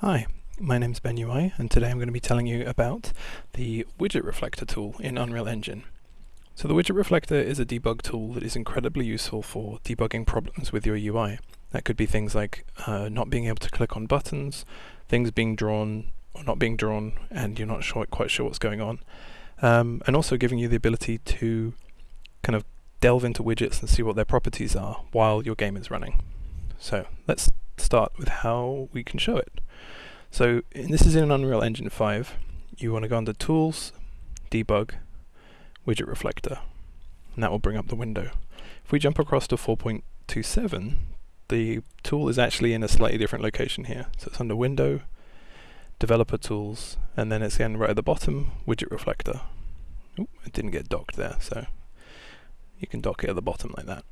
Hi, my name's Ben UI and today I'm going to be telling you about the Widget Reflector tool in Unreal Engine. So the Widget Reflector is a debug tool that is incredibly useful for debugging problems with your UI. That could be things like uh, not being able to click on buttons, things being drawn or not being drawn and you're not sure, quite sure what's going on, um, and also giving you the ability to kind of delve into widgets and see what their properties are while your game is running. So let's start with how we can show it. So this is in Unreal Engine 5. You want to go under Tools, Debug, Widget Reflector, and that will bring up the window. If we jump across to 4.27, the tool is actually in a slightly different location here. So it's under Window, Developer Tools, and then it's again right at the bottom, Widget Reflector. Ooh, it didn't get docked there, so you can dock it at the bottom like that.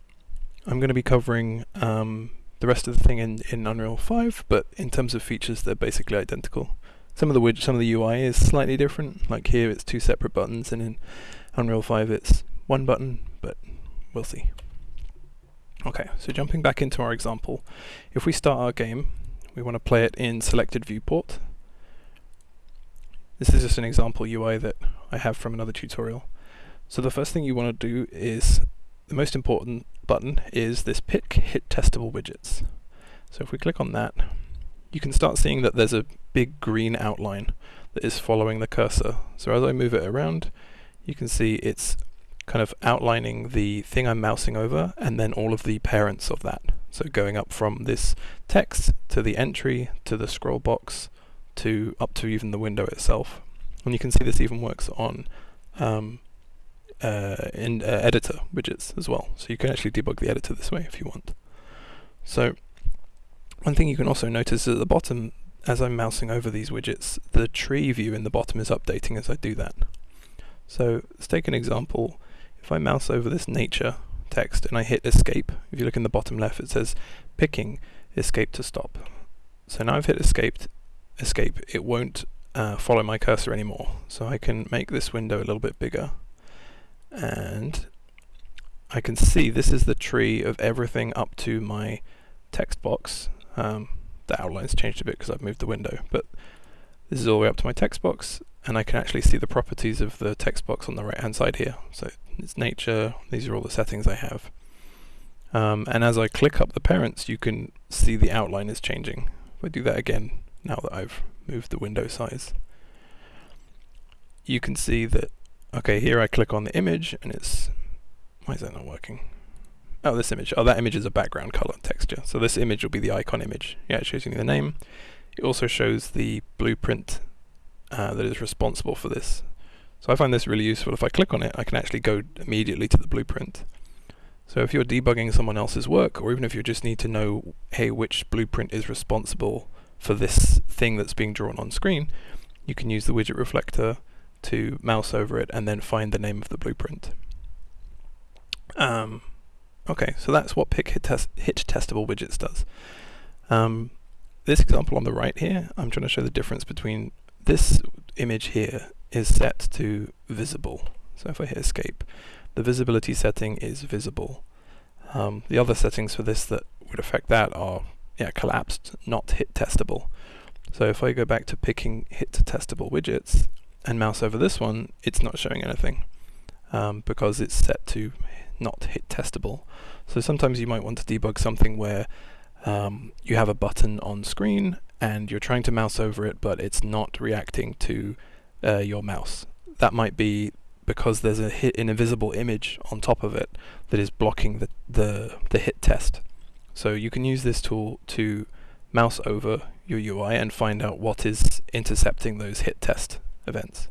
I'm going to be covering um, the rest of the thing in, in Unreal 5, but in terms of features, they're basically identical. Some of the widget, some of the UI is slightly different. Like here, it's two separate buttons, and in Unreal 5, it's one button, but we'll see. Okay, so jumping back into our example, if we start our game, we want to play it in selected viewport. This is just an example UI that I have from another tutorial. So the first thing you want to do is the most important button is this pick hit testable widgets. So if we click on that, you can start seeing that there's a big green outline that is following the cursor. So as I move it around, you can see it's kind of outlining the thing I'm mousing over and then all of the parents of that. So going up from this text to the entry to the scroll box to up to even the window itself. And you can see this even works on um, uh, in uh, editor widgets as well. So you can actually debug the editor this way if you want. So one thing you can also notice at the bottom, as I'm mousing over these widgets, the tree view in the bottom is updating as I do that. So let's take an example. If I mouse over this nature text and I hit escape, if you look in the bottom left, it says picking escape to stop. So now I've hit escape, escape, it won't uh, follow my cursor anymore. So I can make this window a little bit bigger and I can see this is the tree of everything up to my text box. Um, the outline's changed a bit because I've moved the window, but this is all the way up to my text box, and I can actually see the properties of the text box on the right hand side here. So it's nature, these are all the settings I have. Um, and as I click up the parents, you can see the outline is changing. If I do that again, now that I've moved the window size, you can see that Okay, here I click on the image and it's, why is that not working? Oh, this image. Oh, that image is a background color texture. So this image will be the icon image. Yeah, it shows you the name. It also shows the blueprint uh, that is responsible for this. So I find this really useful. If I click on it, I can actually go immediately to the blueprint. So if you're debugging someone else's work, or even if you just need to know, hey, which blueprint is responsible for this thing that's being drawn on screen, you can use the widget reflector to mouse over it and then find the name of the blueprint. Um, okay, so that's what pick hit, test, hit testable widgets does. Um, this example on the right here, I'm trying to show the difference between this image here is set to visible. So if I hit escape, the visibility setting is visible. Um, the other settings for this that would affect that are yeah, collapsed, not hit testable. So if I go back to picking hit testable widgets, and mouse over this one, it's not showing anything um, because it's set to not hit testable. So sometimes you might want to debug something where um, you have a button on screen and you're trying to mouse over it, but it's not reacting to uh, your mouse. That might be because there's a hit an invisible image on top of it that is blocking the, the, the hit test. So you can use this tool to mouse over your UI and find out what is intercepting those hit test events.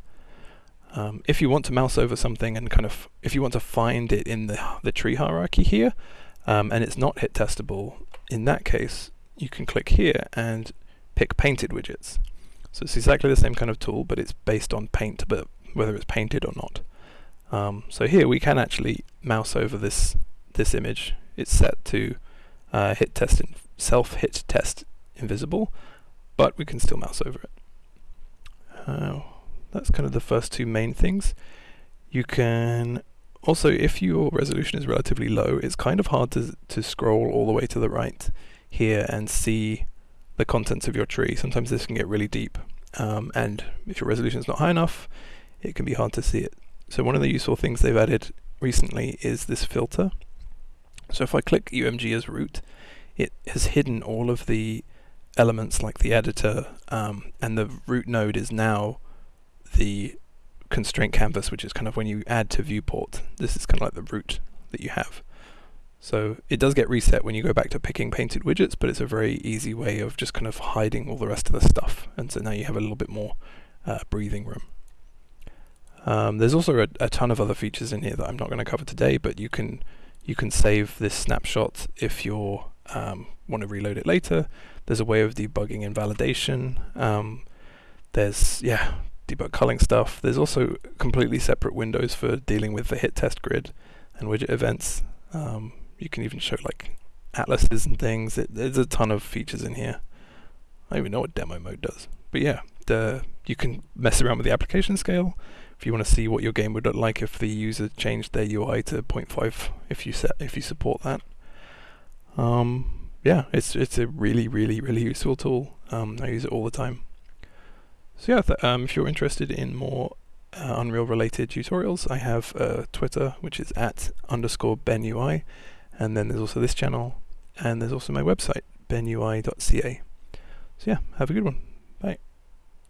Um, if you want to mouse over something and kind of, if you want to find it in the, the tree hierarchy here, um, and it's not hit testable, in that case, you can click here and pick painted widgets. So it's exactly the same kind of tool, but it's based on paint, but whether it's painted or not. Um, so here we can actually mouse over this this image. It's set to uh, hit test in self hit test invisible, but we can still mouse over it. Uh, that's kind of the first two main things. You can also, if your resolution is relatively low, it's kind of hard to, to scroll all the way to the right here and see the contents of your tree. Sometimes this can get really deep, um, and if your resolution is not high enough, it can be hard to see it. So one of the useful things they've added recently is this filter. So if I click UMG as root, it has hidden all of the elements like the editor, um, and the root node is now the constraint canvas, which is kind of when you add to viewport. This is kind of like the root that you have. So it does get reset when you go back to picking painted widgets, but it's a very easy way of just kind of hiding all the rest of the stuff. And so now you have a little bit more uh, breathing room. Um, there's also a, a, ton of other features in here that I'm not going to cover today, but you can you can save this snapshot if you um, want to reload it later. There's a way of debugging invalidation. Um, there's yeah debug culling stuff. There's also completely separate windows for dealing with the hit test grid and widget events. Um, you can even show like atlases and things. It, there's a ton of features in here. I don't even know what demo mode does. But yeah, the, you can mess around with the application scale if you want to see what your game would look like if the user changed their UI to 0.5 if you set if you support that. Um, yeah, it's it's a really really really useful tool. Um, I use it all the time. So yeah, um, if you're interested in more uh, Unreal related tutorials, I have uh, Twitter, which is at underscore benui, and then there's also this channel, and there's also my website, benui.ca. So yeah, have a good one.